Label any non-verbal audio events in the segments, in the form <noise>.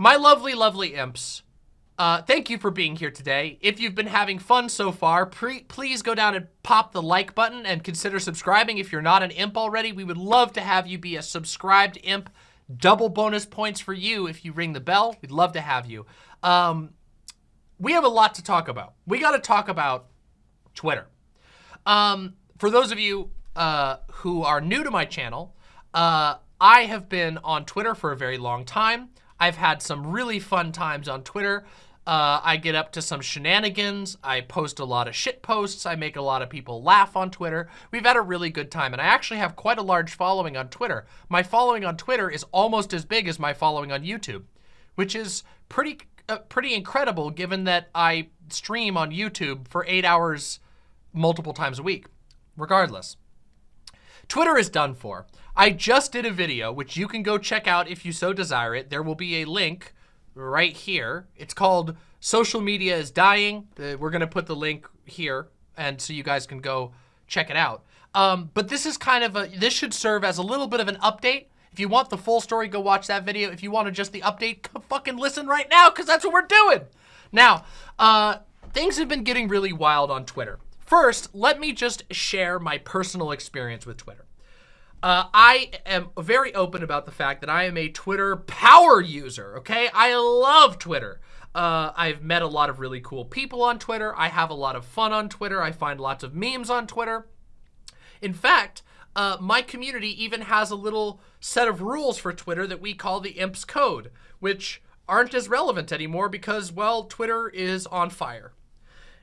my lovely, lovely imps, uh, thank you for being here today. If you've been having fun so far, please go down and pop the like button and consider subscribing. If you're not an imp already, we would love to have you be a subscribed imp. Double bonus points for you if you ring the bell. We'd love to have you. Um, we have a lot to talk about. We got to talk about Twitter. Um, for those of you uh, who are new to my channel, uh, I have been on Twitter for a very long time. I've had some really fun times on Twitter. Uh, I get up to some shenanigans. I post a lot of shit posts. I make a lot of people laugh on Twitter. We've had a really good time, and I actually have quite a large following on Twitter. My following on Twitter is almost as big as my following on YouTube, which is pretty uh, pretty incredible given that I stream on YouTube for eight hours multiple times a week. Regardless, Twitter is done for. I just did a video, which you can go check out if you so desire it. There will be a link right here. It's called Social Media is Dying. We're going to put the link here, and so you guys can go check it out. Um, but this is kind of a, this should serve as a little bit of an update. If you want the full story, go watch that video. If you want to just the update, fucking listen right now, because that's what we're doing. Now, uh, things have been getting really wild on Twitter. First, let me just share my personal experience with Twitter. Uh, I am very open about the fact that I am a Twitter power user, okay? I love Twitter. Uh, I've met a lot of really cool people on Twitter. I have a lot of fun on Twitter. I find lots of memes on Twitter. In fact, uh, my community even has a little set of rules for Twitter that we call the Imps Code, which aren't as relevant anymore because, well, Twitter is on fire.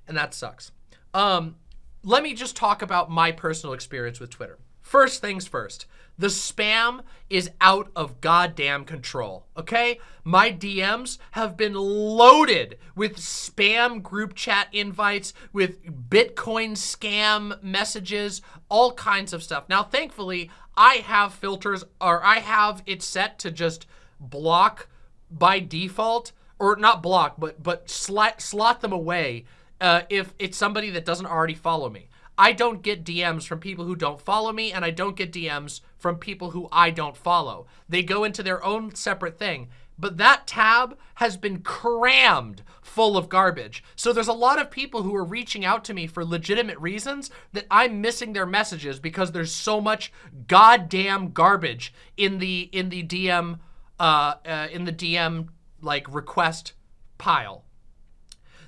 And that sucks. Um, let me just talk about my personal experience with Twitter. First things first, the spam is out of goddamn control, okay? My DMs have been loaded with spam group chat invites, with Bitcoin scam messages, all kinds of stuff. Now, thankfully, I have filters, or I have it set to just block by default, or not block, but but slot, slot them away uh, if it's somebody that doesn't already follow me. I don't get DMs from people who don't follow me, and I don't get DMs from people who I don't follow. They go into their own separate thing. But that tab has been crammed full of garbage. So there's a lot of people who are reaching out to me for legitimate reasons that I'm missing their messages because there's so much goddamn garbage in the in the DM uh, uh in the DM like request pile.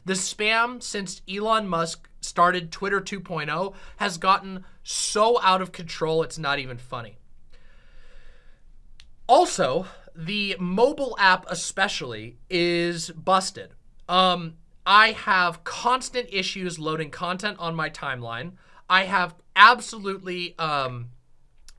The spam since Elon Musk started Twitter 2.0 has gotten so out of control, it's not even funny. Also, the mobile app especially is busted. Um, I have constant issues loading content on my timeline. I have absolutely, um,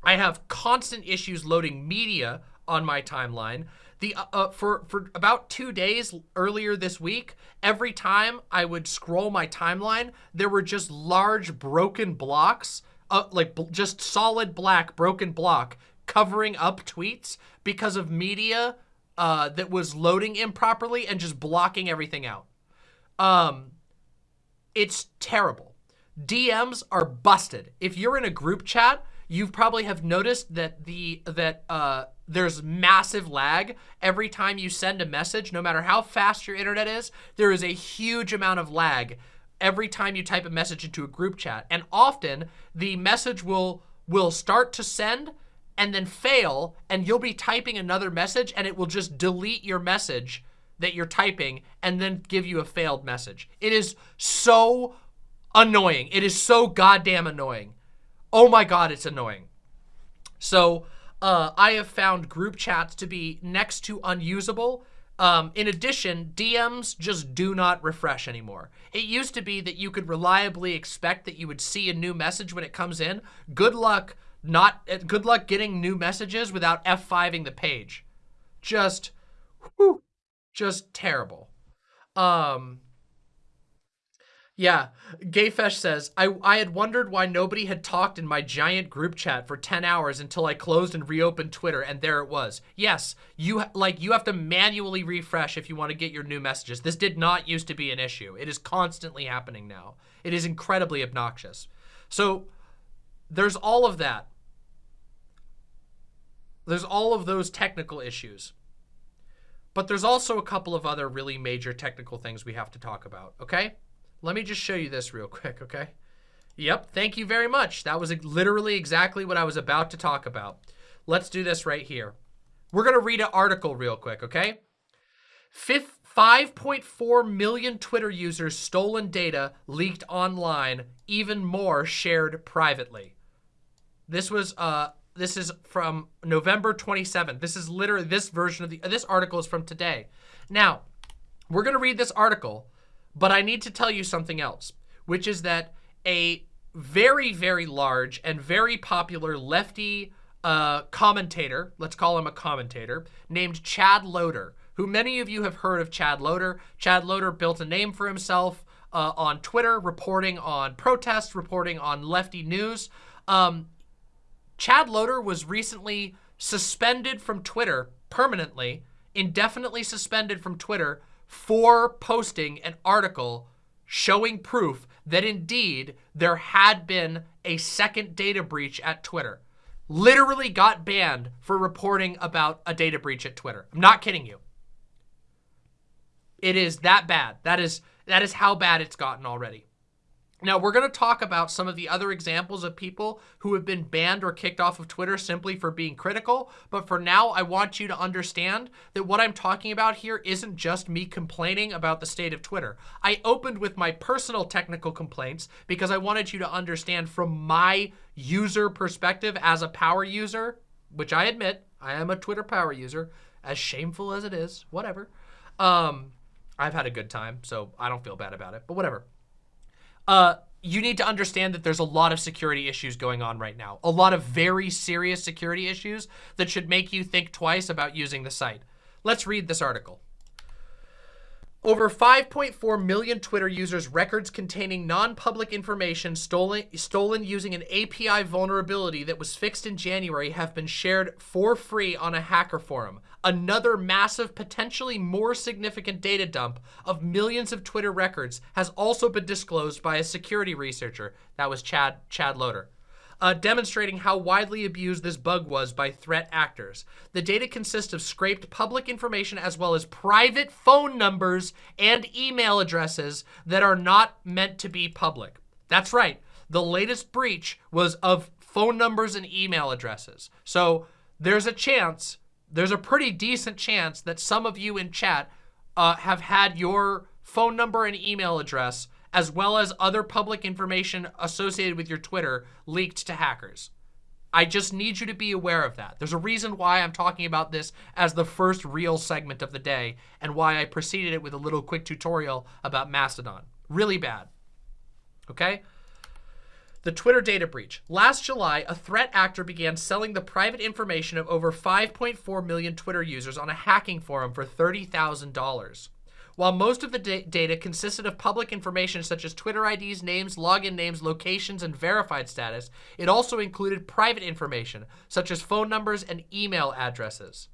I have constant issues loading media on my timeline. The uh, uh, for for about two days earlier this week, every time I would scroll my timeline, there were just large broken blocks, uh, like just solid black broken block covering up tweets because of media uh, that was loading improperly and just blocking everything out. Um, it's terrible. DMs are busted. If you're in a group chat, you probably have noticed that the that uh, there's massive lag every time you send a message, no matter how fast your internet is, there is a huge amount of lag every time you type a message into a group chat. And often the message will will start to send and then fail and you'll be typing another message and it will just delete your message that you're typing and then give you a failed message. It is so annoying. It is so goddamn annoying. Oh my God, it's annoying. So uh, I have found group chats to be next to unusable. Um, in addition, DMs just do not refresh anymore. It used to be that you could reliably expect that you would see a new message when it comes in. Good luck not uh, good luck getting new messages without F5ing the page. Just whew, just terrible. Um yeah, Gayfesh says, I, I had wondered why nobody had talked in my giant group chat for 10 hours until I closed and reopened Twitter, and there it was. Yes, you like you have to manually refresh if you want to get your new messages. This did not used to be an issue. It is constantly happening now. It is incredibly obnoxious. So there's all of that. There's all of those technical issues. But there's also a couple of other really major technical things we have to talk about, okay? Let me just show you this real quick, okay? Yep, thank you very much. That was literally exactly what I was about to talk about. Let's do this right here. We're going to read an article real quick, okay? 5.4 million Twitter users stolen data leaked online, even more shared privately. This was uh this is from November 27th. This is literally this version of the this article is from today. Now, we're going to read this article, but I need to tell you something else, which is that a very very large and very popular lefty uh, commentator, let's call him a commentator, named Chad Loder, who many of you have heard of Chad Loder. Chad Loder built a name for himself uh, on Twitter, reporting on protests, reporting on lefty news. Um, Chad Loder was recently suspended from Twitter permanently, indefinitely suspended from Twitter for posting an article showing proof that indeed there had been a second data breach at Twitter literally got banned for reporting about a data breach at Twitter. I'm not kidding you. It is that bad. That is that is how bad it's gotten already. Now, we're going to talk about some of the other examples of people who have been banned or kicked off of Twitter simply for being critical. But for now, I want you to understand that what I'm talking about here isn't just me complaining about the state of Twitter. I opened with my personal technical complaints because I wanted you to understand from my user perspective as a power user, which I admit, I am a Twitter power user, as shameful as it is, whatever. Um, I've had a good time, so I don't feel bad about it, but whatever uh, you need to understand that there's a lot of security issues going on right now. A lot of very serious security issues that should make you think twice about using the site. Let's read this article. Over 5.4 million Twitter users' records containing non-public information stolen, stolen using an API vulnerability that was fixed in January have been shared for free on a hacker forum. Another massive, potentially more significant data dump of millions of Twitter records has also been disclosed by a security researcher. That was Chad, Chad Loder uh, demonstrating how widely abused this bug was by threat actors. The data consists of scraped public information as well as private phone numbers and email addresses that are not meant to be public. That's right. The latest breach was of phone numbers and email addresses. So there's a chance, there's a pretty decent chance that some of you in chat uh, have had your phone number and email address as well as other public information associated with your Twitter leaked to hackers. I just need you to be aware of that. There's a reason why I'm talking about this as the first real segment of the day and why I preceded it with a little quick tutorial about Mastodon. Really bad. Okay? The Twitter data breach. Last July, a threat actor began selling the private information of over 5.4 million Twitter users on a hacking forum for $30,000. While most of the da data consisted of public information such as Twitter IDs, names, login names, locations, and verified status, it also included private information such as phone numbers and email addresses.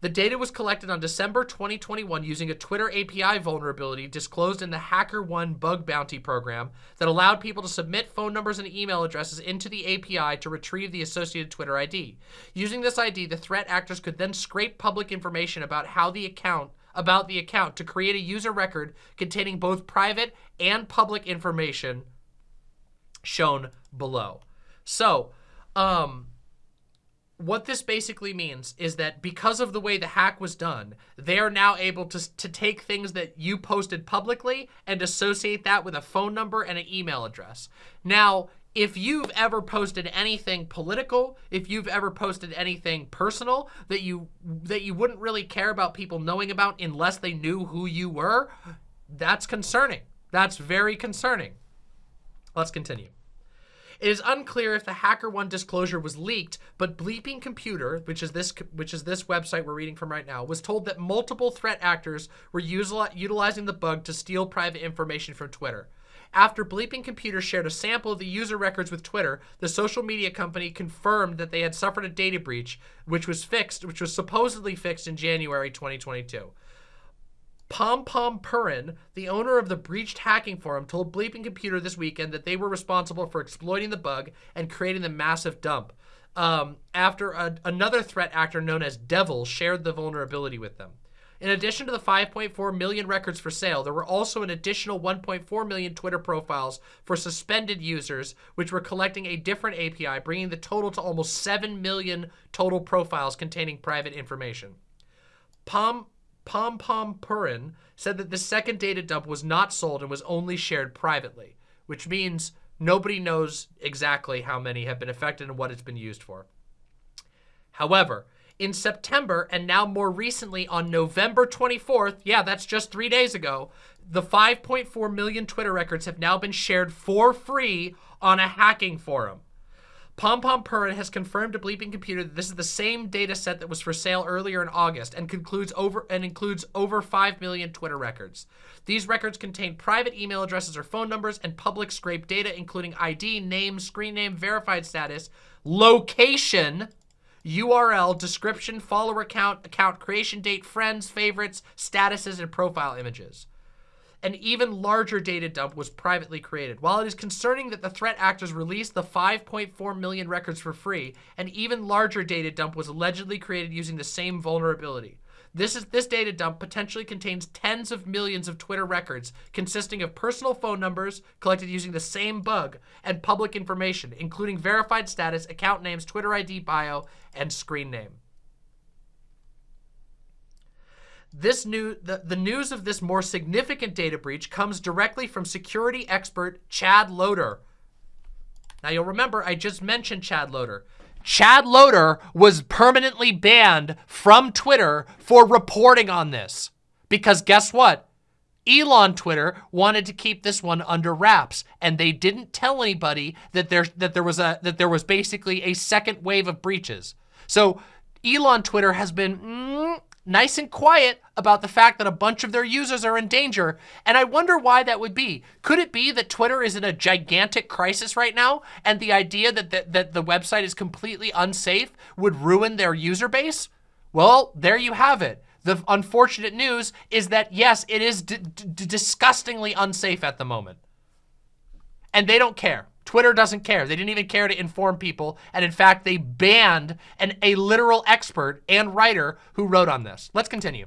The data was collected on December 2021 using a Twitter API vulnerability disclosed in the HackerOne bug bounty program that allowed people to submit phone numbers and email addresses into the API to retrieve the associated Twitter ID. Using this ID, the threat actors could then scrape public information about how the account about the account to create a user record containing both private and public information shown below. So, um, what this basically means is that because of the way the hack was done, they are now able to, to take things that you posted publicly and associate that with a phone number and an email address. Now, if you've ever posted anything political, if you've ever posted anything personal that you that you wouldn't really care about people knowing about unless they knew who you were, that's concerning. That's very concerning. Let's continue. It is unclear if the HackerOne disclosure was leaked, but Bleeping Computer, which is this which is this website we're reading from right now, was told that multiple threat actors were utilizing the bug to steal private information from Twitter. After Bleeping Computer shared a sample of the user records with Twitter, the social media company confirmed that they had suffered a data breach, which was fixed, which was supposedly fixed in January 2022. Pom Pom Purin, the owner of the breached hacking forum, told Bleeping Computer this weekend that they were responsible for exploiting the bug and creating the massive dump. um, after a, another threat actor known as Devil shared the vulnerability with them. In addition to the 5.4 million records for sale, there were also an additional 1.4 million Twitter profiles for suspended users, which were collecting a different API, bringing the total to almost 7 million total profiles containing private information. Pom Pom Pom Purin said that the second data dump was not sold and was only shared privately, which means nobody knows exactly how many have been affected and what it's been used for. However, in September and now more recently on November 24th, yeah, that's just three days ago, the 5.4 million Twitter records have now been shared for free on a hacking forum. Pom Pom Purin has confirmed to Bleeping Computer that this is the same data set that was for sale earlier in August and concludes over and includes over 5 million Twitter records. These records contain private email addresses or phone numbers and public scrape data, including ID, name, screen name, verified status, location, URL, description, follower count, account creation date, friends, favorites, statuses, and profile images. An even larger data dump was privately created. While it is concerning that the threat actors released the 5.4 million records for free, an even larger data dump was allegedly created using the same vulnerability. This is this data dump potentially contains tens of millions of Twitter records consisting of personal phone numbers collected using the same bug and public information, including verified status, account names, Twitter ID bio, and screen name. This new the, the news of this more significant data breach comes directly from security expert Chad Loder. Now you'll remember I just mentioned Chad Loder. Chad Loder was permanently banned from Twitter for reporting on this. Because guess what? Elon Twitter wanted to keep this one under wraps, and they didn't tell anybody that there that there was a that there was basically a second wave of breaches. So Elon Twitter has been mm, nice and quiet about the fact that a bunch of their users are in danger, and I wonder why that would be. Could it be that Twitter is in a gigantic crisis right now, and the idea that the, that the website is completely unsafe would ruin their user base? Well, there you have it. The unfortunate news is that, yes, it is disgustingly unsafe at the moment. And they don't care. Twitter doesn't care. They didn't even care to inform people. And in fact, they banned an, a literal expert and writer who wrote on this. Let's continue.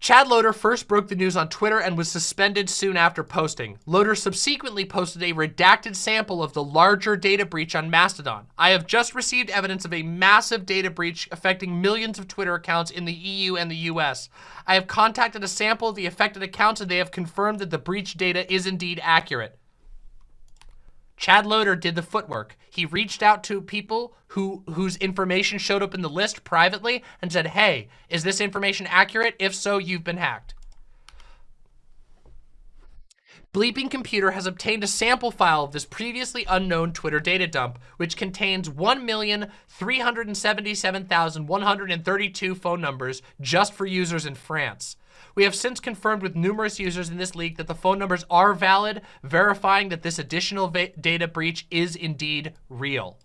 Chad Loder first broke the news on Twitter and was suspended soon after posting. Loder subsequently posted a redacted sample of the larger data breach on Mastodon. I have just received evidence of a massive data breach affecting millions of Twitter accounts in the EU and the US. I have contacted a sample of the affected accounts and they have confirmed that the breach data is indeed accurate. Chad Loder did the footwork. He reached out to people who whose information showed up in the list privately and said, hey, is this information accurate? If so, you've been hacked. Bleeping Computer has obtained a sample file of this previously unknown Twitter data dump, which contains 1,377,132 phone numbers just for users in France. We have since confirmed with numerous users in this leak that the phone numbers are valid, verifying that this additional data breach is indeed real.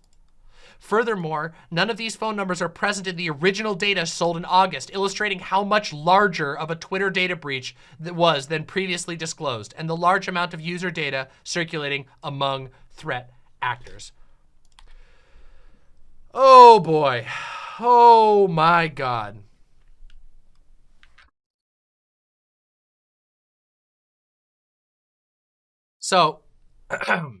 Furthermore, none of these phone numbers are present in the original data sold in August, illustrating how much larger of a Twitter data breach that was than previously disclosed, and the large amount of user data circulating among threat actors. Oh boy. <sighs> Oh my God. So, <clears throat>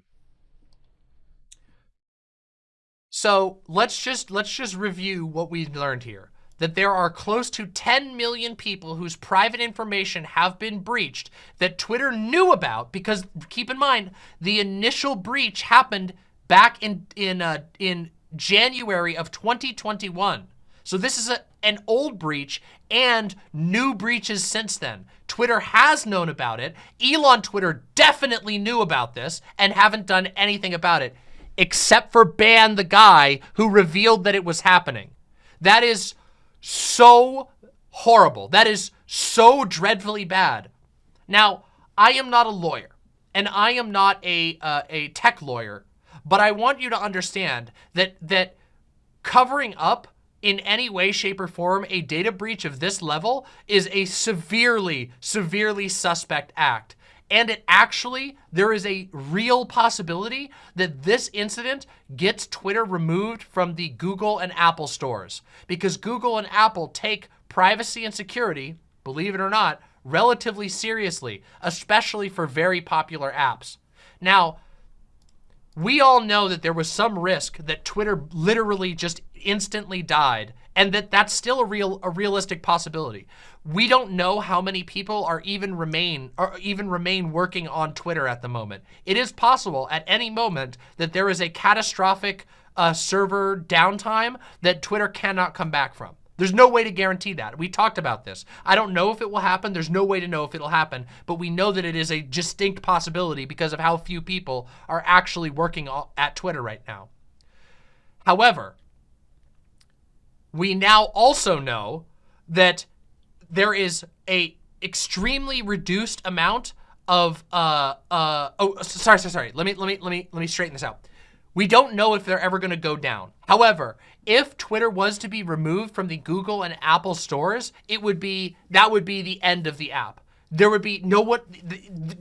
so let's just let's just review what we learned here. That there are close to 10 million people whose private information have been breached that Twitter knew about because keep in mind the initial breach happened back in in uh, in January of 2021. So this is a, an old breach and new breaches since then. Twitter has known about it. Elon Twitter definitely knew about this and haven't done anything about it, except for ban the guy who revealed that it was happening. That is so horrible. That is so dreadfully bad. Now, I am not a lawyer, and I am not a, uh, a tech lawyer, but I want you to understand that, that covering up in any way, shape, or form a data breach of this level is a severely, severely suspect act. And it actually, there is a real possibility that this incident gets Twitter removed from the Google and Apple stores because Google and Apple take privacy and security, believe it or not, relatively seriously, especially for very popular apps. Now, we all know that there was some risk that Twitter literally just instantly died and that that's still a real a realistic possibility. We don't know how many people are even remain or even remain working on Twitter at the moment. It is possible at any moment that there is a catastrophic uh, server downtime that Twitter cannot come back from. There's no way to guarantee that. We talked about this. I don't know if it will happen. There's no way to know if it'll happen, but we know that it is a distinct possibility because of how few people are actually working at Twitter right now. However, we now also know that there is a extremely reduced amount of uh uh oh sorry sorry sorry let me let me let me let me straighten this out we don't know if they're ever going to go down. However, if Twitter was to be removed from the Google and Apple stores, it would be, that would be the end of the app. There would be no what,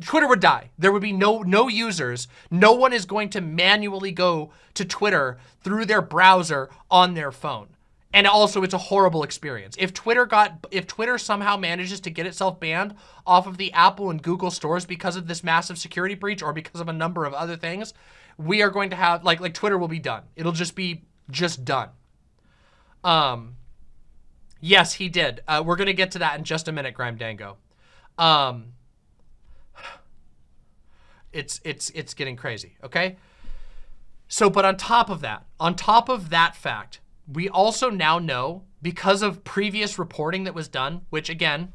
Twitter would die. There would be no, no users. No one is going to manually go to Twitter through their browser on their phone. And also it's a horrible experience. If Twitter got, if Twitter somehow manages to get itself banned off of the Apple and Google stores because of this massive security breach or because of a number of other things, we are going to have like like Twitter will be done. It'll just be just done. Um, yes, he did. Uh, we're gonna get to that in just a minute, Grime Dango. Um, it's it's it's getting crazy. Okay. So, but on top of that, on top of that fact, we also now know because of previous reporting that was done, which again,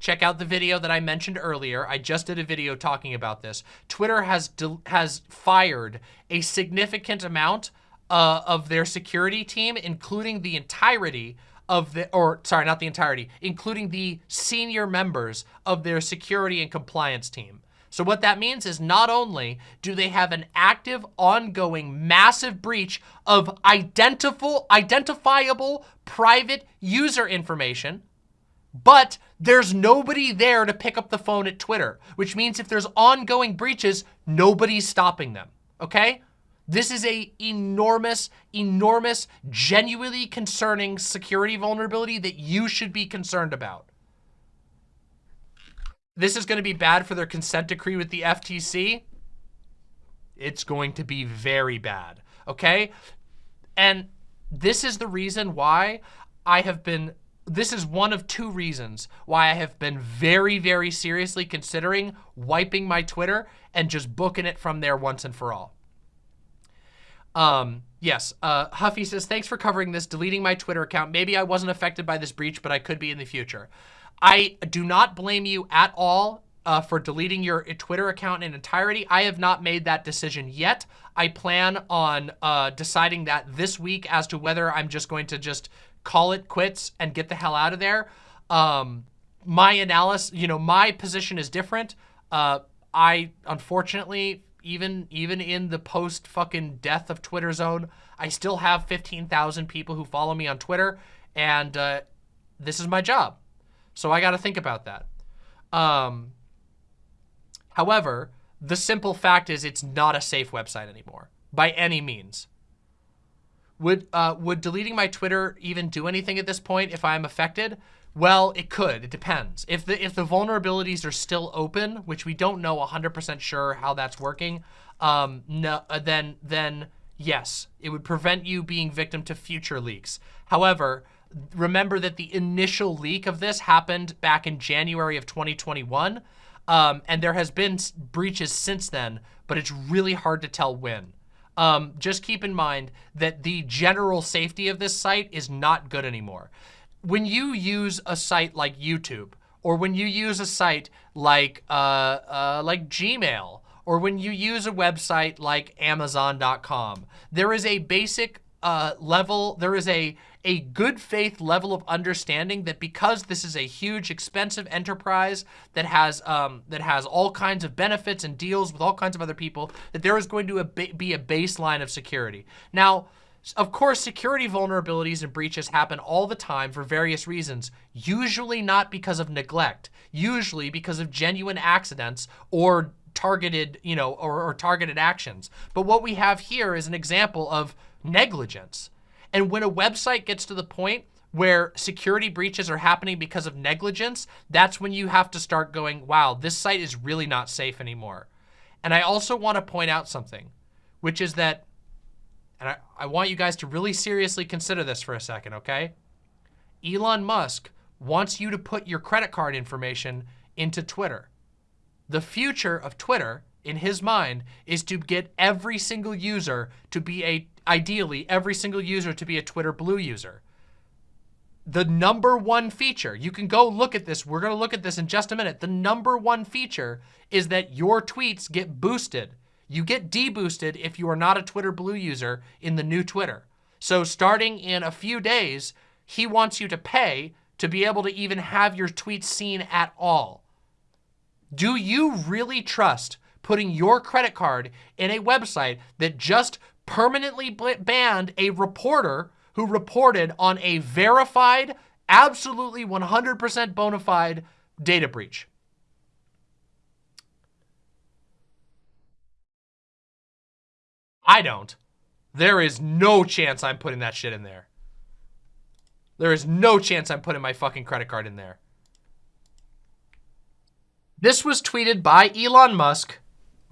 check out the video that I mentioned earlier. I just did a video talking about this. Twitter has has fired a significant amount uh, of their security team, including the entirety of the, or sorry, not the entirety, including the senior members of their security and compliance team. So what that means is not only do they have an active, ongoing, massive breach of identifiable, identifiable private user information, but there's nobody there to pick up the phone at Twitter, which means if there's ongoing breaches, nobody's stopping them, okay? This is a enormous, enormous, genuinely concerning security vulnerability that you should be concerned about. This is going to be bad for their consent decree with the FTC. It's going to be very bad, okay? And this is the reason why I have been this is one of two reasons why I have been very, very seriously considering wiping my Twitter and just booking it from there once and for all. Um, yes, uh, Huffy says, thanks for covering this, deleting my Twitter account. Maybe I wasn't affected by this breach, but I could be in the future. I do not blame you at all uh, for deleting your Twitter account in entirety. I have not made that decision yet. I plan on uh, deciding that this week as to whether I'm just going to just call it quits and get the hell out of there. Um, my analysis, you know, my position is different. Uh, I, unfortunately, even even in the post fucking death of Twitter zone, I still have 15,000 people who follow me on Twitter, and uh, this is my job. So I got to think about that. Um, however, the simple fact is it's not a safe website anymore by any means. Would uh, would deleting my Twitter even do anything at this point if I'm affected? Well, it could. It depends. If the if the vulnerabilities are still open, which we don't know 100% sure how that's working, um, no, uh, then then yes, it would prevent you being victim to future leaks. However, remember that the initial leak of this happened back in January of 2021, um, and there has been breaches since then, but it's really hard to tell when um, just keep in mind that the general safety of this site is not good anymore. When you use a site like YouTube, or when you use a site like uh, uh, like Gmail, or when you use a website like Amazon.com, there is a basic uh, level, there is a a good faith level of understanding that because this is a huge expensive enterprise that has um, that has all kinds of benefits and deals with all kinds of other people that there is going to be a baseline of security. Now, of course, security vulnerabilities and breaches happen all the time for various reasons, usually not because of neglect, usually because of genuine accidents or targeted, you know, or, or targeted actions. But what we have here is an example of negligence. And when a website gets to the point where security breaches are happening because of negligence, that's when you have to start going, wow, this site is really not safe anymore. And I also want to point out something, which is that, and I, I want you guys to really seriously consider this for a second, okay? Elon Musk wants you to put your credit card information into Twitter. The future of Twitter, in his mind, is to get every single user to be a, ideally, every single user to be a Twitter Blue user. The number one feature, you can go look at this, we're gonna look at this in just a minute. The number one feature is that your tweets get boosted. You get deboosted if you are not a Twitter Blue user in the new Twitter. So starting in a few days, he wants you to pay to be able to even have your tweets seen at all. Do you really trust putting your credit card in a website that just permanently banned a reporter who reported on a verified, absolutely 100% bona fide data breach? I don't. There is no chance I'm putting that shit in there. There is no chance I'm putting my fucking credit card in there. This was tweeted by Elon Musk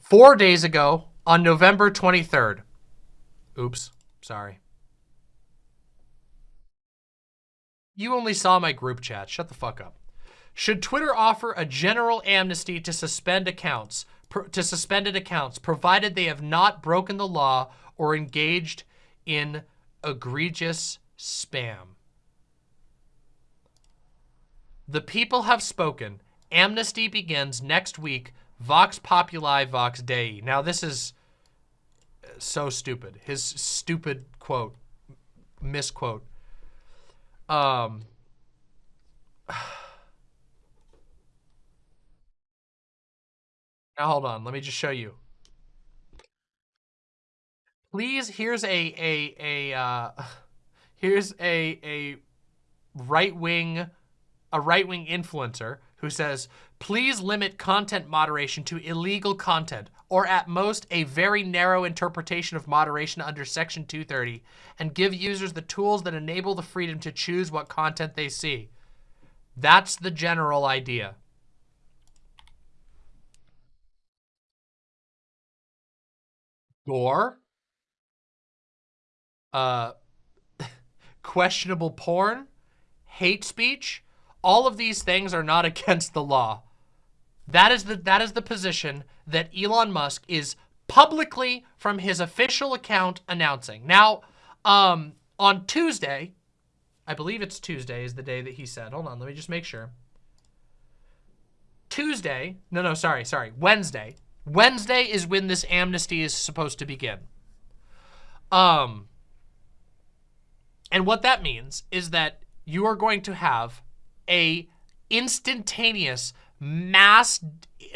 four days ago on November 23rd. Oops, sorry. You only saw my group chat. Shut the fuck up. Should Twitter offer a general amnesty to suspend accounts, to suspended accounts, provided they have not broken the law or engaged in egregious spam? The people have spoken Amnesty begins next week. Vox Populi Vox Dei. Now this is so stupid. His stupid quote, misquote. Um. <sighs> <sighs> Now hold on, let me just show you. Please, here's a a a uh, <laughs> here's a a right wing a right wing influencer who says, please limit content moderation to illegal content, or at most a very narrow interpretation of moderation under section 230, and give users the tools that enable the freedom to choose what content they see. That's the general idea. Gore, uh, <laughs> questionable porn, hate speech, all of these things are not <laughs> against the law. That is the that is the position that Elon Musk is publicly from his official account announcing. Now, um, on Tuesday, I believe it's Tuesday is the day that he said. Hold on, let me just make sure. Tuesday, no, no, sorry, sorry, Wednesday. Wednesday is when this amnesty is supposed to begin. Um, and what that means is that you are going to have a instantaneous mass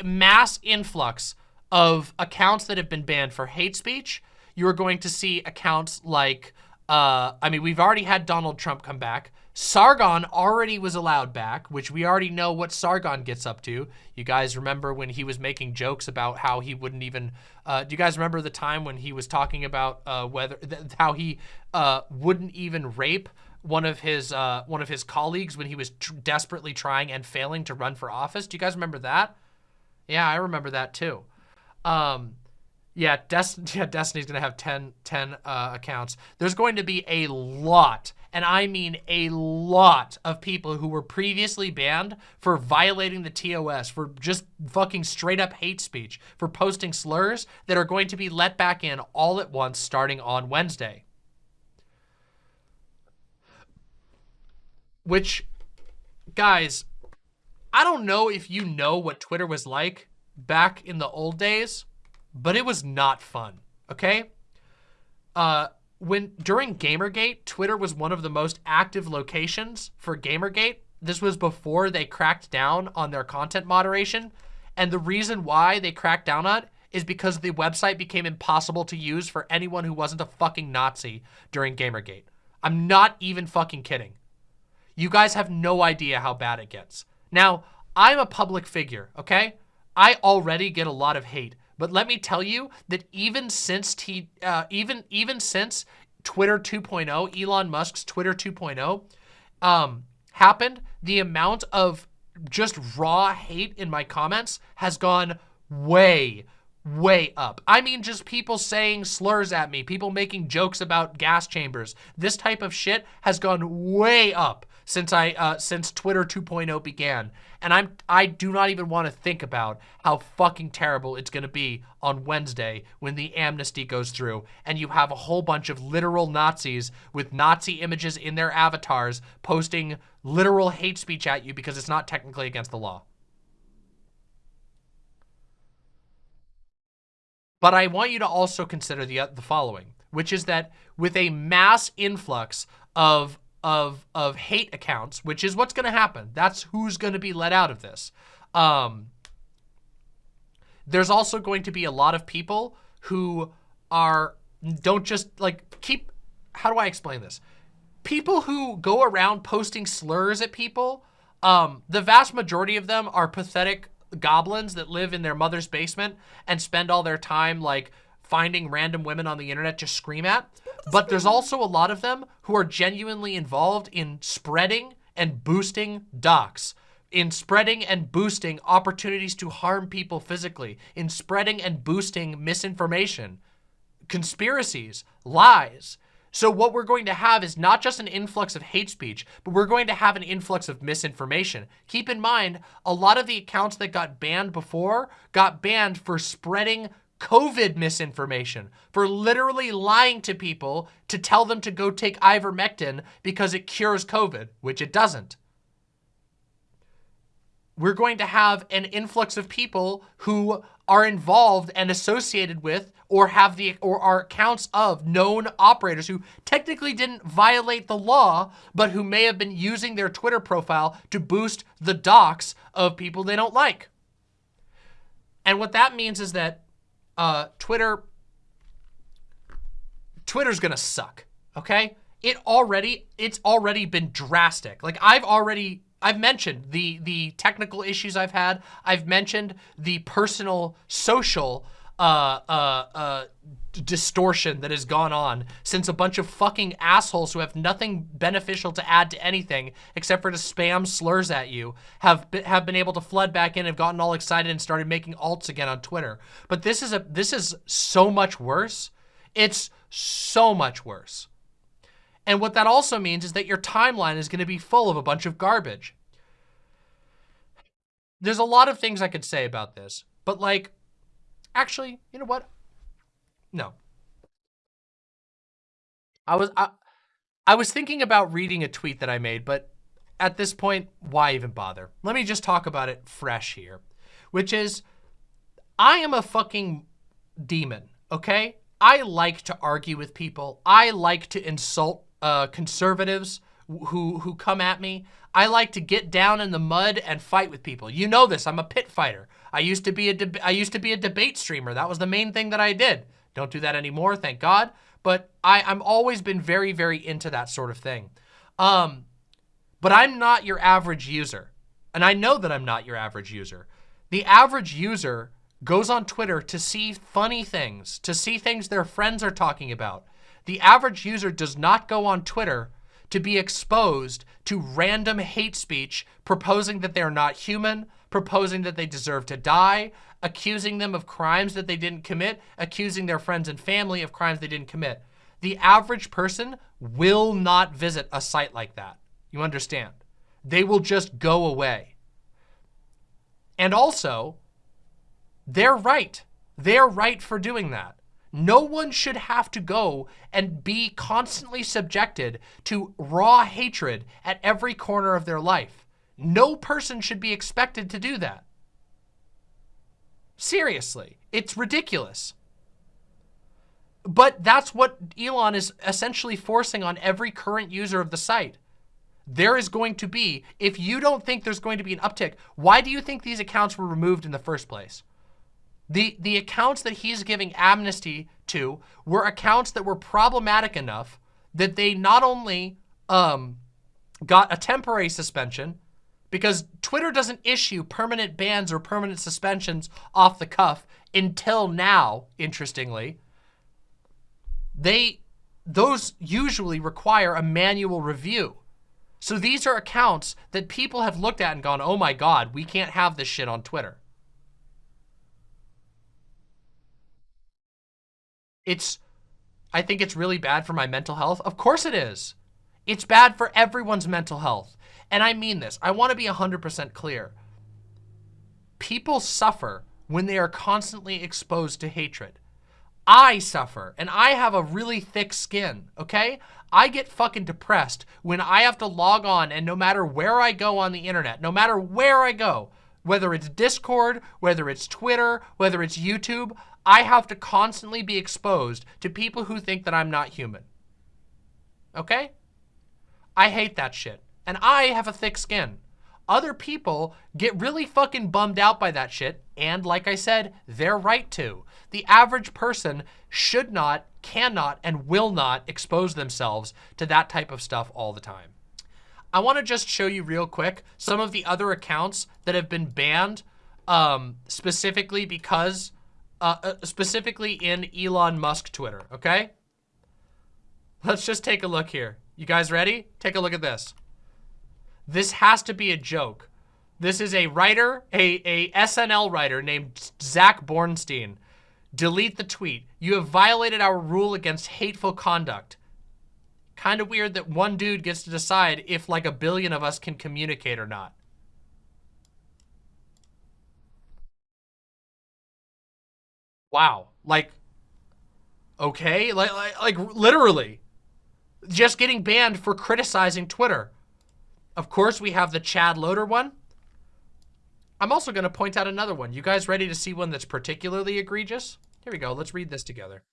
mass influx of accounts that have been banned for hate speech. You are going to see accounts like, uh, I mean, we've already had Donald Trump come back. Sargon already was allowed back, which we already know what Sargon gets up to. You guys remember when he was making jokes about how he wouldn't even, uh, do you guys remember the time when he was talking about uh, whether, how he uh, wouldn't even rape one of his uh, one of his colleagues when he was desperately trying and failing to run for office. Do you guys remember that? Yeah, I remember that too. Um, yeah, Des <laughs> yeah, Destiny's going to have 10, 10 uh, accounts. There's going to be a lot, and I mean a lot of people who were previously banned for violating the TOS, for just fucking straight up hate speech, for posting slurs that are going to be let back in all at once starting on Wednesday. Which, guys, I don't know if you know what Twitter was like back in the old days, but it was not fun, okay? Uh, when during Gamergate, Twitter was one of the most active locations for Gamergate. This was before they cracked down on their content moderation. And the reason why they cracked down on it is because the website became impossible to use for anyone who wasn't a fucking Nazi during Gamergate. I'm not even fucking kidding. You guys have no idea how bad it gets. Now, I'm a public figure, okay? I already get a lot of hate. But let me tell you that even since T, uh, even even since Twitter 2.0, Elon Musk's Twitter 2.0, um, happened, the amount of just raw hate in my comments has gone way, way up. I mean, just people saying slurs at me, people making jokes about gas chambers. This type of shit has gone way up since I uh, since Twitter 2.0 began, and I'm I do not even want to think about how fucking terrible it's gonna be on Wednesday when the amnesty goes through, and you have a whole bunch of literal Nazis with Nazi images in their avatars posting literal hate speech at you because it's not technically against the law. But I want you to also consider the, uh, the following, which is that with a mass influx of of of hate accounts, which is what's going to happen. That's who's going to be let out of this. Um, there's also going to be a lot of people who are don't just like keep. How do I explain this? People who go around posting slurs at people. Um, the vast majority of them are pathetic goblins that live in their mother's basement and spend all their time like finding random women on the internet to scream at. But there's also a lot of them who are genuinely involved in spreading and boosting docs, in spreading and boosting opportunities to harm people physically, in spreading and boosting misinformation, conspiracies, lies. So what we're going to have is not just an influx of hate speech, but we're going to have an influx of misinformation. Keep in mind, a lot of the accounts that got banned before got banned for spreading COVID misinformation, for literally lying to people to tell them to go take ivermectin because it cures COVID, which it doesn't. We're going to have an influx of people who are involved and associated with or have the or are accounts of known operators who technically didn't violate the law, but who may have been using their Twitter profile to boost the docs of people they don't like. And what that means is that uh, Twitter, Twitter's gonna suck, okay? It already, it's already been drastic. Like I've already, I've mentioned the, the technical issues I've had. I've mentioned the personal, social, uh, uh, uh, distortion that has gone on since a bunch of fucking assholes who have nothing beneficial to add to anything except for to spam slurs at you have been, have been able to flood back in, have gotten all excited and started making alts again on Twitter. But this is a this is so much worse. It's so much worse. And what that also means is that your timeline is going to be full of a bunch of garbage. There's a lot of things I could say about this, but like, actually, you know what? No. I was I, I was thinking about reading a tweet that I made, but at this point, why even bother? Let me just talk about it fresh here, which is I am a fucking demon, okay? I like to argue with people. I like to insult uh, conservatives who who come at me. I like to get down in the mud and fight with people. You know this. I'm a pit fighter. I used to be a I used to be a debate streamer. That was the main thing that I did. Don't do that anymore, thank God. But I, I'm always been very, very into that sort of thing. Um, but I'm not your average user. And I know that I'm not your average user. The average user goes on Twitter to see funny things, to see things their friends are talking about. The average user does not go on Twitter to be exposed to random hate speech proposing that they're not human, proposing that they deserve to die, accusing them of crimes that they didn't commit, accusing their friends and family of crimes they didn't commit. The average person will not visit a site like that. You understand? They will just go away. And also, they're right. They're right for doing that. No one should have to go and be constantly subjected to raw hatred at every corner of their life. No person should be expected to do that. Seriously, it's ridiculous. But that's what Elon is essentially forcing on every current user of the site. There is going to be, if you don't think there's going to be an uptick, why do you think these accounts were removed in the first place? The, the accounts that he's giving amnesty to were accounts that were problematic enough that they not only um, got a temporary suspension, because Twitter doesn't issue permanent bans or permanent suspensions off the cuff until now, interestingly. They, those usually require a manual review. So these are accounts that people have looked at and gone, oh my God, we can't have this shit on Twitter. It's, I think it's really bad for my mental health. Of course it is. It's bad for everyone's mental health. And I mean this. I want to be 100% clear. People suffer when they are constantly exposed to hatred. I suffer, and I have a really thick skin, okay? I get fucking depressed when I have to log on and no matter where I go on the internet, no matter where I go, whether it's Discord, whether it's Twitter, whether it's YouTube, I have to constantly be exposed to people who think that I'm not human. Okay? I hate that shit. And I have a thick skin. Other people get really fucking bummed out by that shit. And like I said, they're right to. The average person should not, cannot, and will not expose themselves to that type of stuff all the time. I want to just show you real quick some of the other accounts that have been banned um, specifically because, uh, uh, specifically in Elon Musk Twitter, okay? Let's just take a look here. You guys ready? Take a look at this. This has to be a joke. This is a writer, a, a SNL writer named Zach Bornstein. Delete the tweet. You have violated our rule against hateful conduct. Kind of weird that one dude gets to decide if like a billion of us can communicate or not. Wow. Like, okay. Like, like, like literally just getting banned for criticizing Twitter. Of course, we have the Chad Loder one. I'm also going to point out another one. You guys ready to see one that's particularly egregious? Here we go. Let's read this together.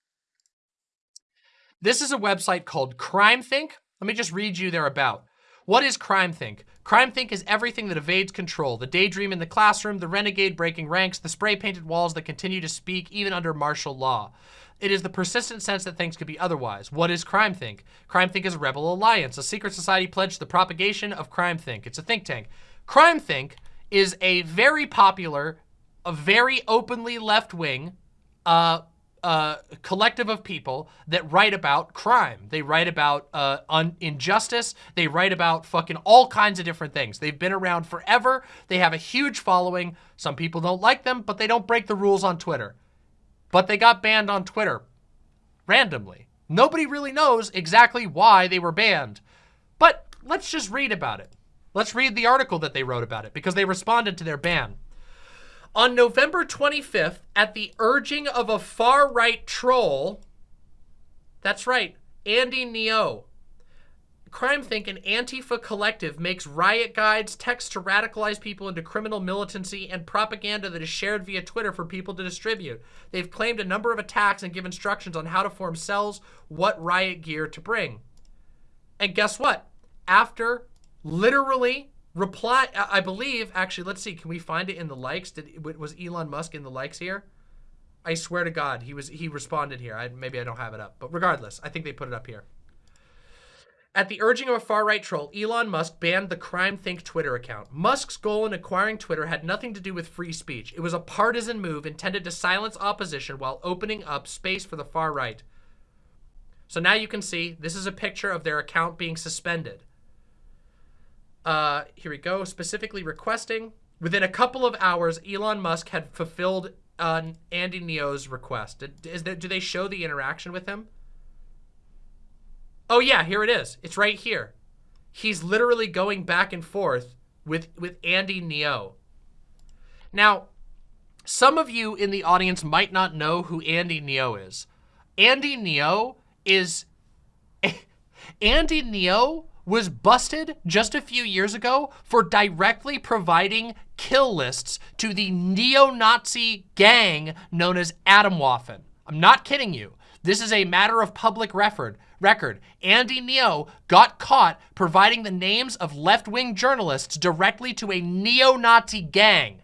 This is a website called CrimethInc. Let me just read you their about. What is CrimethInc? CrimethInc is everything that evades control. The daydream in the classroom, the renegade breaking ranks, the spray-painted walls that continue to speak even under martial law. It is the persistent sense that things could be otherwise. What is CrimethInc? Crime Think is a rebel alliance, a secret society pledged to the propagation of CrimethInc. It's a think tank. CrimethInc is a very popular, a very openly left-wing uh, uh, collective of people that write about crime. They write about uh, injustice. They write about fucking all kinds of different things. They've been around forever. They have a huge following. Some people don't like them, but they don't break the rules on Twitter. But they got banned on Twitter randomly. Nobody really knows exactly why they were banned. But let's just read about it. Let's read the article that they wrote about it because they responded to their ban. On November 25th, at the urging of a far-right troll, that's right, Andy Ngo, CrimethInc and Antifa Collective makes riot guides, texts to radicalize people into criminal militancy, and propaganda that is shared via Twitter for people to distribute. They've claimed a number of attacks and give instructions on how to form cells, what riot gear to bring. And guess what? After literally Reply, I believe, actually, let's see. Can we find it in the likes? Did Was Elon Musk in the likes here? I swear to God, he was. He responded here. I, maybe I don't have it up. But regardless, I think they put it up here. At the urging of a far-right troll, Elon Musk banned the CrimethInc Twitter account. Musk's goal in acquiring Twitter had nothing to do with free speech. It was a partisan move intended to silence opposition while opening up space for the far right. So now you can see this is a picture of their account being suspended. Uh, here we go. Specifically requesting. Within a couple of hours, Elon Musk had fulfilled uh, Andy Ngo's request. Is that, do they show the interaction with him? Oh yeah, here it is. It's right here. He's literally going back and forth with, with Andy Ngo. Now, some of you in the audience might not know who Andy Ngo is. Andy Ngo is... <laughs> Andy Ngo was busted just a few years ago for directly providing kill lists to the neo-Nazi gang known as Adam Atomwaffen. I'm not kidding you. This is a matter of public record. Record. Andy Ngo got caught providing the names of left-wing journalists directly to a neo-Nazi gang.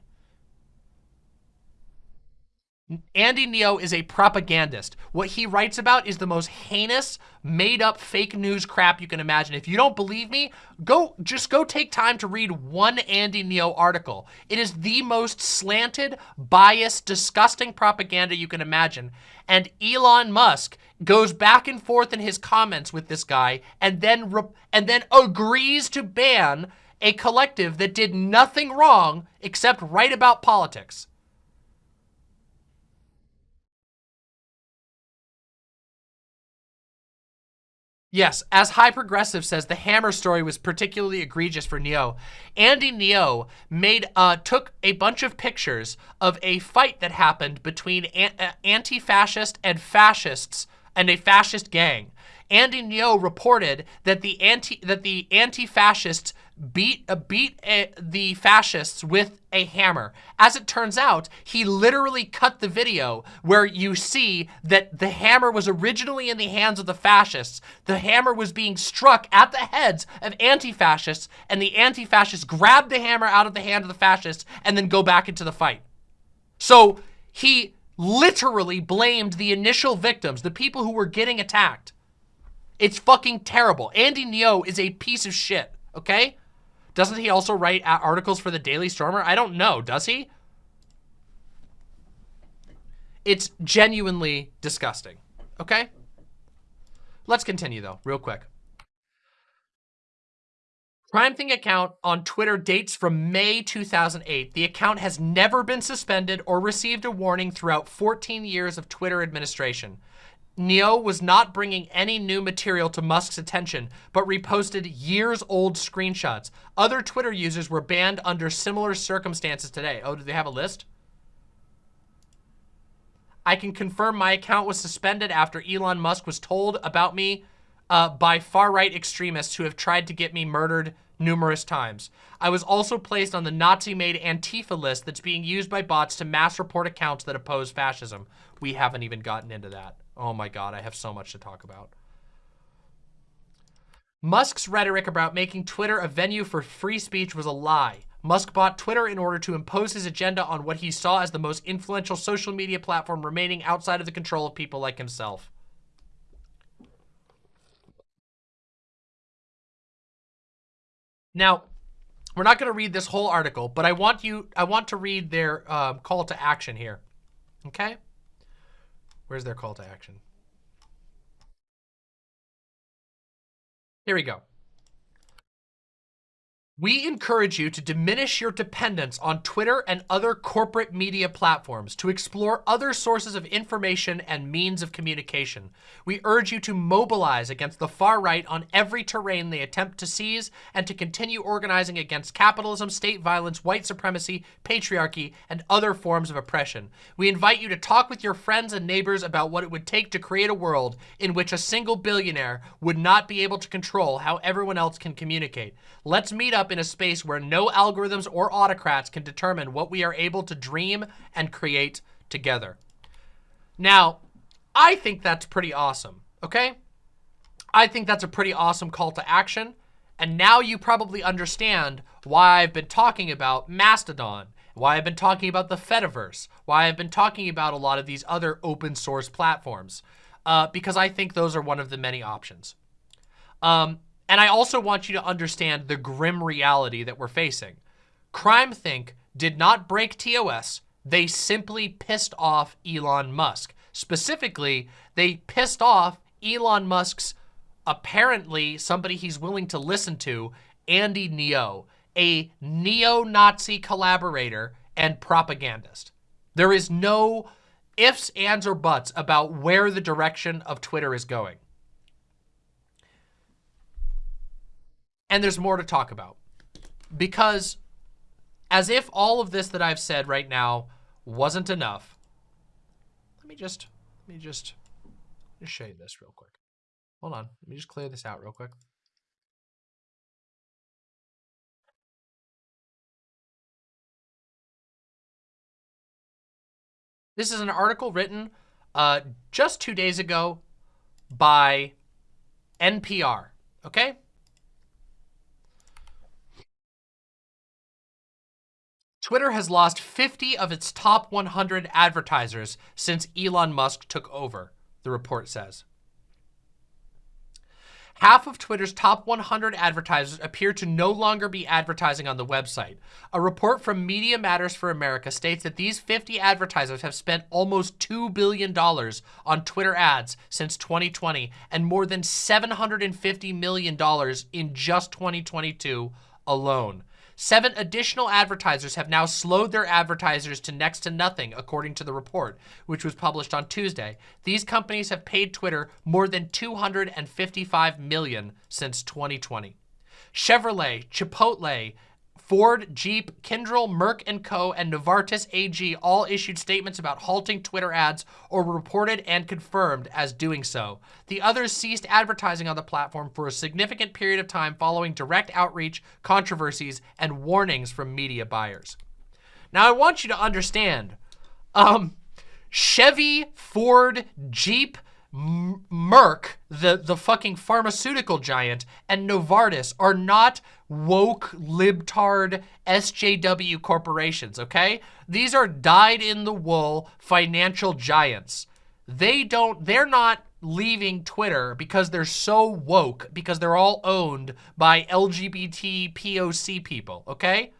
Andy Ngo is a propagandist. What he writes about is the most heinous, made-up fake news crap you can imagine. If you don't believe me, go just go take time to read one Andy Ngo article. It is the most slanted, biased, disgusting propaganda you can imagine. And Elon Musk goes back and forth in his comments with this guy and then and then agrees to ban a collective that did nothing wrong except write about politics. Yes, as High Progressive says, the Hammer story was particularly egregious for Ngo. Andy Ngo made uh, took a bunch of pictures of a fight that happened between an anti-fascist and fascists and a fascist gang. Andy Ngo reported that the anti that the anti-fascists beat uh, beat uh, the fascists with a hammer. As it turns out, he literally cut the video where you see that the hammer was originally in the hands of the fascists. The hammer was being struck at the heads of anti-fascists, and the anti-fascists grabbed the hammer out of the hand of the fascists and then go back into the fight. So he literally blamed the initial victims, the people who were getting attacked. It's fucking terrible. Andy Ngo is a piece of shit, okay? Doesn't he also write articles for the Daily Stormer? I don't know, does he? It's genuinely disgusting, okay? Let's continue though, real quick. CrimethInc account on Twitter dates from May 2008. The account has never been suspended or received a warning throughout 14 years of Twitter administration. Ngo was not bringing any new material to Musk's attention, but reposted years-old screenshots. Other Twitter users were banned under similar circumstances today. Oh, do they have a list? I can confirm my account was suspended after Elon Musk was told about me uh, by far-right extremists who have tried to get me murdered numerous times. I was also placed on the Nazi-made Antifa list that's being used by bots to mass report accounts that oppose fascism. We haven't even gotten into that. Oh my God, I have so much to talk about. Musk's rhetoric about making Twitter a venue for free speech was a lie. Musk bought Twitter in order to impose his agenda on what he saw as the most influential social media platform remaining outside of the control of people like himself. Now, we're not going to read this whole article, but I want you, I want to read their um, call to action here. Okay? Where's their call to action? Here we go. We encourage you to diminish your dependence on Twitter and other corporate media platforms to explore other sources of information and means of communication. We urge you to mobilize against the far right on every terrain they attempt to seize and to continue organizing against capitalism, state violence, white supremacy, patriarchy, and other forms of oppression. We invite you to talk with your friends and neighbors about what it would take to create a world in which a single billionaire would not be able to control how everyone else can communicate. Let's meet up in a space where no algorithms or autocrats can determine what we are able to dream and create together. Now, I think that's pretty awesome, okay? I think that's a pretty awesome call to action. And now you probably understand why I've been talking about Mastodon, why I've been talking about the Fediverse, why I've been talking about a lot of these other open source platforms, uh, because I think those are one of the many options. Um, and I also want you to understand the grim reality that we're facing. CrimethInc did not break TOS. They simply pissed off Elon Musk. Specifically, they pissed off Elon Musk's apparently somebody he's willing to listen to, Andy Ngo, a neo-Nazi collaborator and propagandist. There is no ifs, ands, or buts about where the direction of Twitter is going. And there's more to talk about. Because as if all of this that I've said right now wasn't enough, let me just, let me just, just show you this real quick. Hold on, let me just clear this out real quick. This is an article written uh, just two days ago by NPR, okay? Twitter has lost 50 of its top 100 advertisers since Elon Musk took over, the report says. Half of Twitter's top 100 advertisers appear to no longer be advertising on the website. A report from Media Matters for America states that these 50 advertisers have spent almost $2 billion on Twitter ads since 2020 and more than $750 million in just 2022 alone. Seven additional advertisers have now slowed their advertisers to next to nothing, according to the report, which was published on Tuesday. These companies have paid Twitter more than 255 million since 2020. Chevrolet, Chipotle, Ford, Jeep, Kyndryl, Merck & Co., and Novartis AG all issued statements about halting Twitter ads or reported and confirmed as doing so. The others ceased advertising on the platform for a significant period of time following direct outreach, controversies, and warnings from media buyers. Now, I want you to understand, um, Chevy, Ford, Jeep, Merck, the, the fucking pharmaceutical giant, and Novartis are not woke, libtard, SJW corporations, okay? These are dyed-in-the-wool financial giants. They don't, they're not leaving Twitter because they're so woke, because they're all owned by LGBT POC people, okay?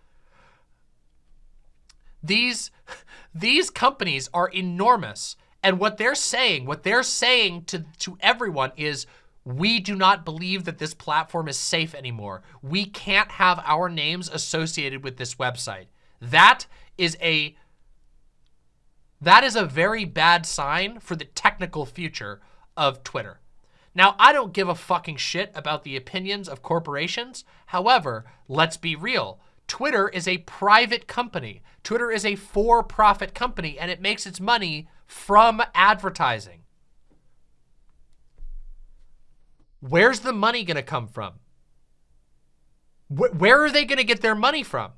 These, <laughs> these companies are enormous. And what they're saying, what they're saying to, to everyone is, we do not believe that this platform is safe anymore. We can't have our names associated with this website. That is a that is a very bad sign for the technical future of Twitter. Now, I don't give a fucking shit about the opinions of corporations. However, let's be real. Twitter is a private company. Twitter is a for-profit company, and it makes its money from advertising. Where's the money going to come from? Wh where are they going to get their money from?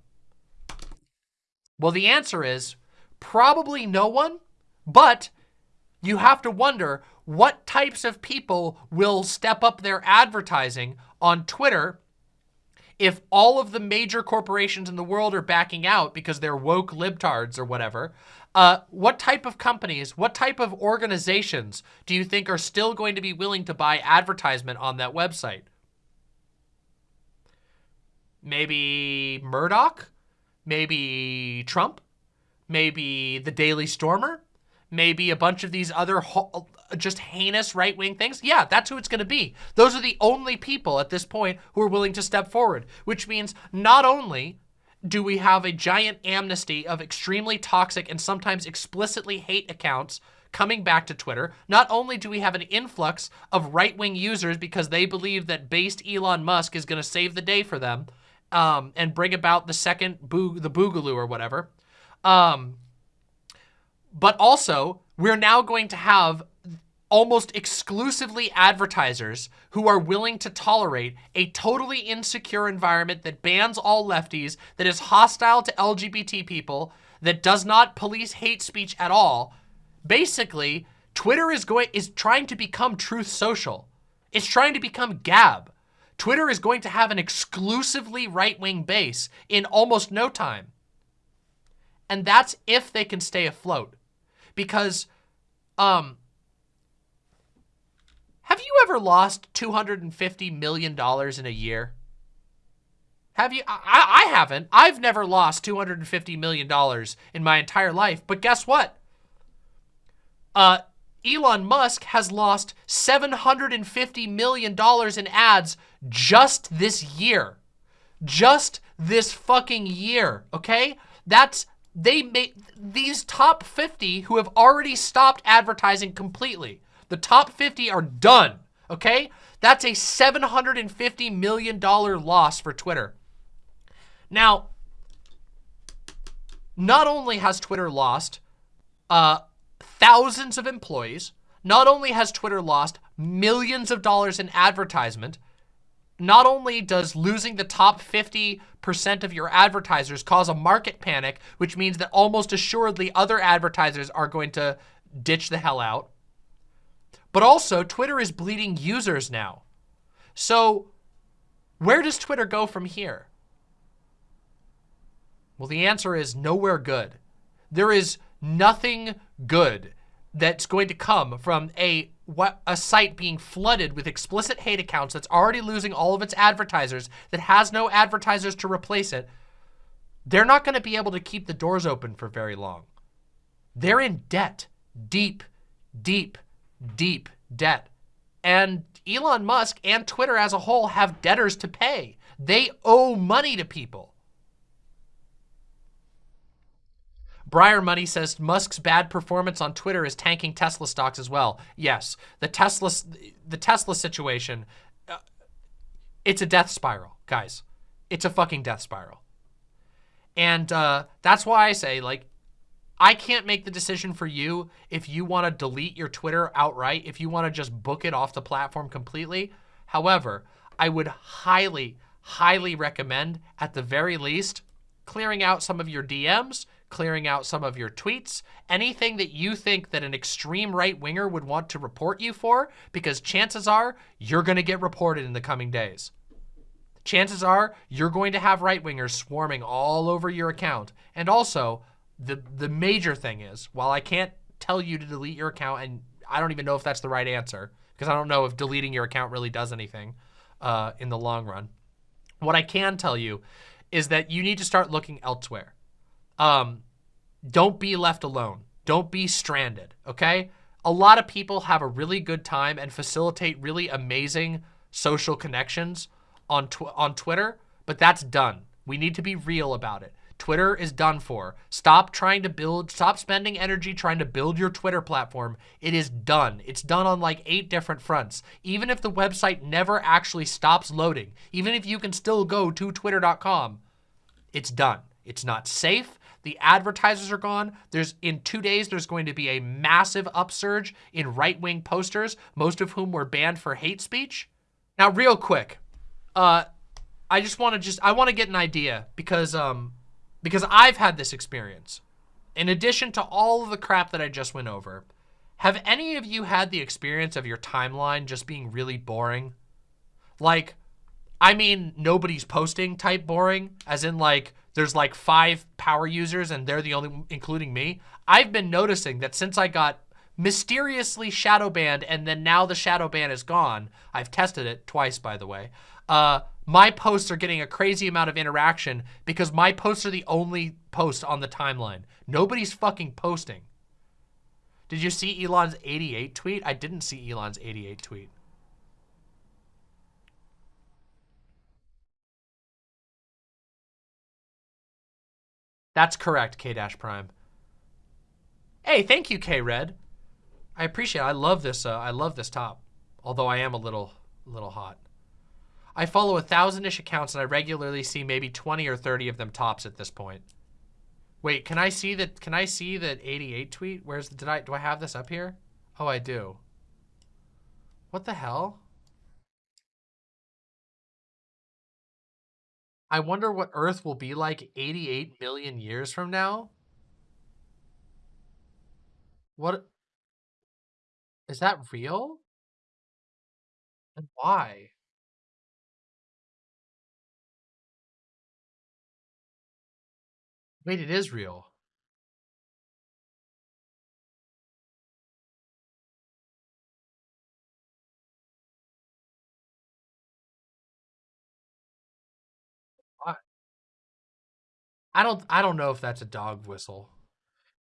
Well, the answer is probably no one, but you have to wonder what types of people will step up their advertising on Twitter if all of the major corporations in the world are backing out because they're woke libtards or whatever, uh, what type of companies, what type of organizations do you think are still going to be willing to buy advertisement on that website? Maybe Murdoch? Maybe Trump? Maybe the Daily Stormer? Maybe a bunch of these other just heinous right-wing things? Yeah, that's who it's going to be. Those are the only people at this point who are willing to step forward, which means not only do we have a giant amnesty of extremely toxic and sometimes explicitly hate accounts coming back to Twitter. Not only do we have an influx of right-wing users because they believe that based Elon Musk is going to save the day for them um, and bring about the second the boogaloo or whatever, um, but also we're now going to have almost exclusively advertisers who are willing to tolerate a totally insecure environment that bans all lefties, that is hostile to LGBT people, that does not police hate speech at all. Basically, Twitter is going is trying to become Truth Social. It's trying to become Gab. Twitter is going to have an exclusively right-wing base in almost no time. And that's if they can stay afloat. Because um, have you ever lost $250 million in a year? Have you? I, I haven't. I've never lost $250 million in my entire life. But guess what? Uh, Elon Musk has lost $750 million in ads just this year. Just this fucking year, okay? That's, they made, these top 50 who have already stopped advertising completely the top 50 are done, okay? That's a $750 million loss for Twitter. Now, not only has Twitter lost uh, thousands of employees, not only has Twitter lost millions of dollars in advertisement, not only does losing the top 50% of your advertisers cause a market panic, which means that almost assuredly other advertisers are going to ditch the hell out, but also, Twitter is bleeding users now. So where does Twitter go from here? Well, the answer is nowhere good. There is nothing good that's going to come from a what a site being flooded with explicit hate accounts that's already losing all of its advertisers, that has no advertisers to replace it. They're not going to be able to keep the doors open for very long. They're in debt, deep, deep, deep debt. And Elon Musk and Twitter as a whole have debtors to pay. They owe money to people. Briar Money says Musk's bad performance on Twitter is tanking Tesla stocks as well. Yes, the Tesla, the Tesla situation, uh, it's a death spiral, guys. It's a fucking death spiral. And uh, that's why I say, like, I can't make the decision for you if you want to delete your Twitter outright, if you want to just book it off the platform completely. However, I would highly, highly recommend, at the very least, clearing out some of your DMs, clearing out some of your tweets, anything that you think that an extreme right-winger would want to report you for, because chances are you're going to get reported in the coming days. Chances are you're going to have right-wingers swarming all over your account. And also, the the major thing is, while I can't tell you to delete your account, and I don't even know if that's the right answer, because I don't know if deleting your account really does anything uh, in the long run. What I can tell you is that you need to start looking elsewhere. Um, don't be left alone. Don't be stranded, okay? A lot of people have a really good time and facilitate really amazing social connections on, tw on Twitter, but that's done. We need to be real about it. Twitter is done for. Stop trying to build, stop spending energy trying to build your Twitter platform. It is done. It's done on like eight different fronts. Even if the website never actually stops loading, even if you can still go to twitter.com, it's done. It's not safe. The advertisers are gone. There's in two days, there's going to be a massive upsurge in right-wing posters, most of whom were banned for hate speech. Now, real quick, uh, I just want to just, I want to get an idea because, um, because I've had this experience. In addition to all of the crap that I just went over, have any of you had the experience of your timeline just being really boring? Like, I mean, nobody's posting type boring, as in like, there's like five power users and they're the only, including me. I've been noticing that since I got mysteriously shadow banned and then now the shadow ban is gone, I've tested it twice, by the way, uh, my posts are getting a crazy amount of interaction because my posts are the only post on the timeline. Nobody's fucking posting. Did you see Elon's 88 tweet? I didn't see Elon's 88 tweet. That's correct, K-Prime. Hey, thank you, K-Red. I appreciate it. I love this, uh, I love this top. Although I am a little, little hot. I follow a thousand-ish accounts and I regularly see maybe 20 or 30 of them tops at this point. Wait, can I see that, can I see that 88 tweet? Where's, the, did I, do I have this up here? Oh, I do. What the hell? I wonder what Earth will be like 88 million years from now. What? Is that real? And why? Wait, it is real. What? I don't I don't know if that's a dog whistle.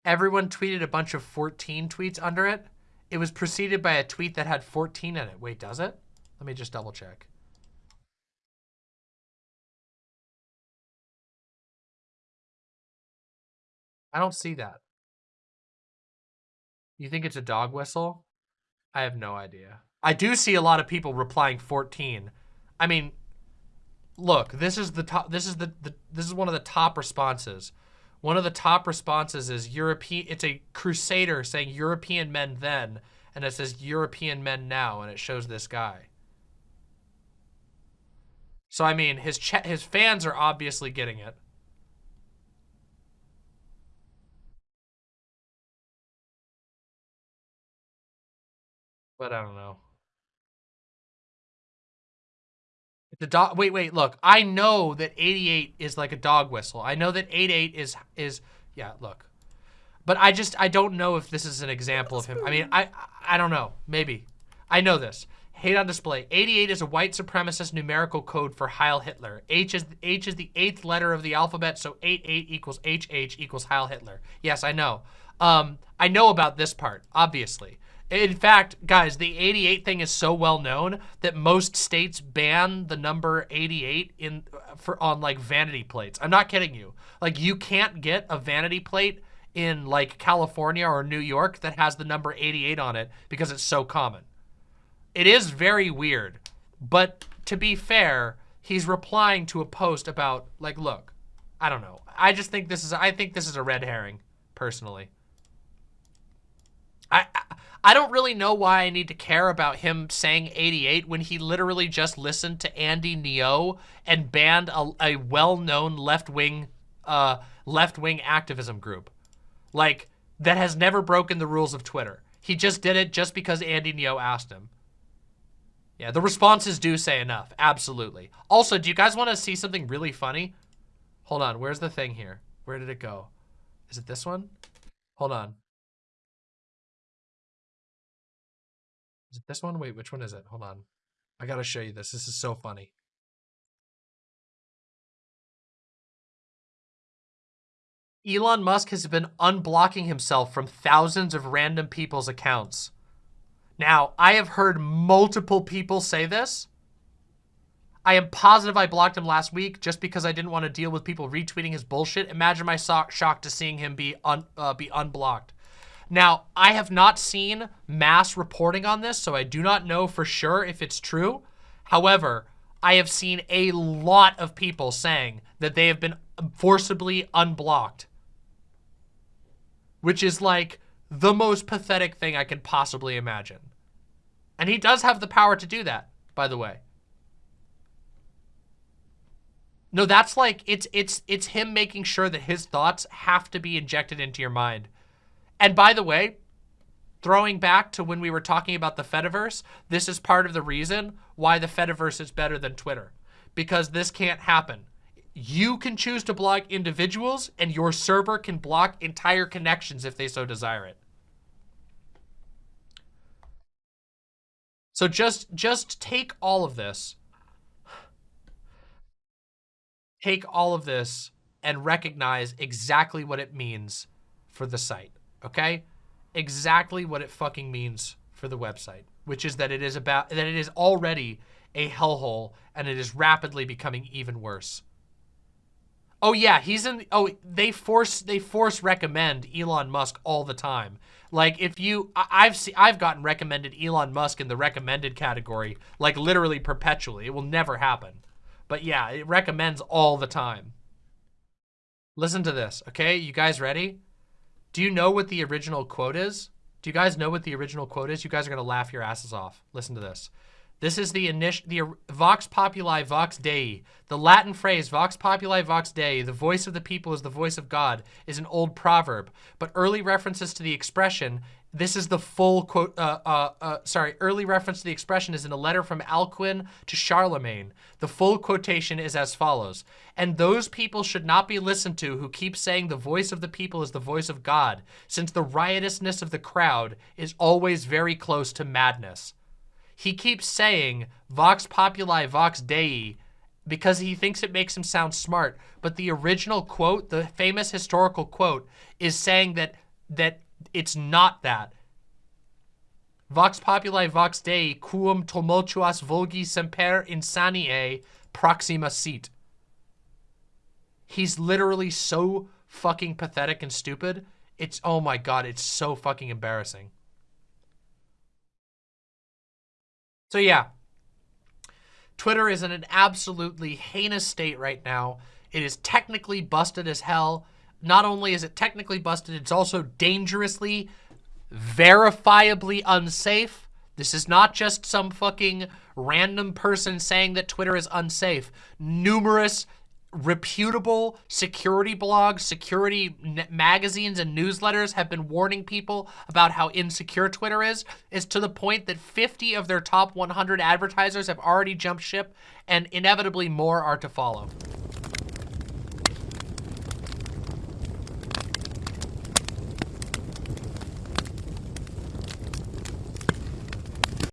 Everyone tweeted a bunch of 14 tweets under it. It was preceded by a tweet that had 14 in it. Wait, does it? Let me just double check. I don't see that. You think it's a dog whistle? I have no idea. I do see a lot of people replying 14. I mean, look, this is the top this is the, the this is one of the top responses. One of the top responses is European it's a crusader saying European men then and it says European men now and it shows this guy. So I mean, his his fans are obviously getting it. But I don't know. The dog. Wait, wait. Look, I know that 88 is like a dog whistle. I know that 88 is is yeah. Look, but I just I don't know if this is an example of him. I mean, I I don't know. Maybe I know this. Hate on display. 88 is a white supremacist numerical code for Heil Hitler. H is H is the eighth letter of the alphabet, so 88 equals HH equals Heil Hitler. Yes, I know. Um, I know about this part, obviously. In fact, guys, the 88 thing is so well known that most states ban the number 88 in for on like vanity plates. I'm not kidding you. Like you can't get a vanity plate in like California or New York that has the number 88 on it because it's so common. It is very weird, but to be fair, he's replying to a post about like, look, I don't know. I just think this is I think this is a red herring personally. I, I don't really know why I need to care about him saying 88 when he literally just listened to Andy Ngo and banned a, a well-known left-wing uh, left-wing activism group. Like, that has never broken the rules of Twitter. He just did it just because Andy Ngo asked him. Yeah, the responses do say enough. Absolutely. Also, do you guys want to see something really funny? Hold on. Where's the thing here? Where did it go? Is it this one? Hold on. Is it this one? Wait, which one is it? Hold on. I gotta show you this. This is so funny. Elon Musk has been unblocking himself from thousands of random people's accounts. Now, I have heard multiple people say this. I am positive I blocked him last week just because I didn't want to deal with people retweeting his bullshit. Imagine my so shock to seeing him be un uh, be unblocked. Now, I have not seen mass reporting on this, so I do not know for sure if it's true. However, I have seen a lot of people saying that they have been forcibly unblocked. Which is like the most pathetic thing I can possibly imagine. And he does have the power to do that, by the way. No, that's like, it's, it's, it's him making sure that his thoughts have to be injected into your mind and by the way, throwing back to when we were talking about the Fediverse, this is part of the reason why the Fediverse is better than Twitter. Because this can't happen. You can choose to block individuals and your server can block entire connections if they so desire it. So just, just take all of this. Take all of this and recognize exactly what it means for the site okay? Exactly what it fucking means for the website, which is that it is about that it is already a hellhole and it is rapidly becoming even worse. Oh yeah, he's in oh they force they force recommend Elon Musk all the time. Like if you I've seen I've gotten recommended Elon Musk in the recommended category like literally perpetually. It will never happen. But yeah, it recommends all the time. Listen to this, okay? You guys ready? Do you know what the original quote is? Do you guys know what the original quote is? You guys are going to laugh your asses off. Listen to this. This is the initial, the Vox Populi Vox Dei. The Latin phrase Vox Populi Vox Dei, the voice of the people is the voice of God, is an old proverb. But early references to the expression this is the full quote, uh, uh, uh, sorry, early reference to the expression is in a letter from Alcuin to Charlemagne. The full quotation is as follows. And those people should not be listened to who keep saying the voice of the people is the voice of God, since the riotousness of the crowd is always very close to madness. He keeps saying Vox Populi Vox Dei because he thinks it makes him sound smart. But the original quote, the famous historical quote, is saying that that it's not that. Vox populi vox dei quum tumultuas vulgi semper insaniae proxima sit. He's literally so fucking pathetic and stupid. It's, oh my god, it's so fucking embarrassing. So yeah, Twitter is in an absolutely heinous state right now. It is technically busted as hell not only is it technically busted, it's also dangerously, verifiably unsafe. This is not just some fucking random person saying that Twitter is unsafe. Numerous reputable security blogs, security magazines, and newsletters have been warning people about how insecure Twitter is, It's to the point that 50 of their top 100 advertisers have already jumped ship, and inevitably more are to follow.